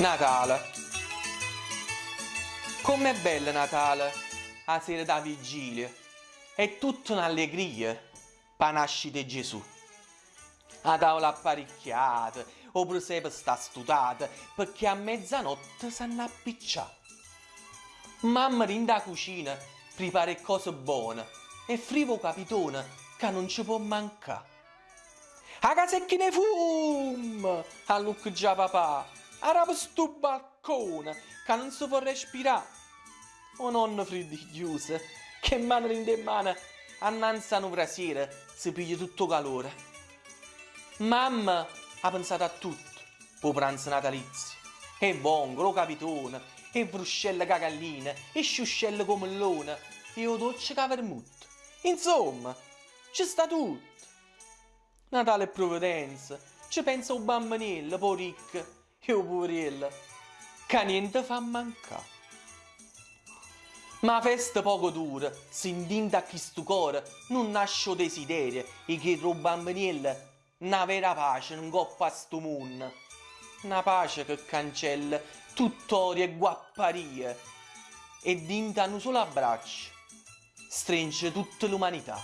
Natale. Com'è bello Natale, la sera da vigilia. È tutta un'allegria per nascere Gesù. La tavola apparecchiata, o presepe sta studata, perché a mezzanotte s'hanno appicciato. Mamma in da cucina prepara cose buone e frivo capitone che non ci può mancare. A casa che ne fum! A lucchia papà! Araba sto balcone che non si può respirare. O nonno chiuso, che mano in mano annanzi a una sera si piglia tutto calore. Mamma ha pensato a tutto, per pranzo natalizio. E bongo, lo capitone, e bruscelle cagalline, e sciuscelle come mellone, e o dolce cavermutto. Insomma, ci sta tutto. Natale e provvidenza, ci pensa un bambinello, po' ricco, e un poverello, che niente fa mancare. Ma festa poco dura, indinta a chi sto cuore, non nasce desiderio, e che il bambinello, una vera pace, non coppa a sto mondo. Una pace che cancella tutt'odio e guapparie, e dinta un solo abbraccio, stringe tutta l'umanità.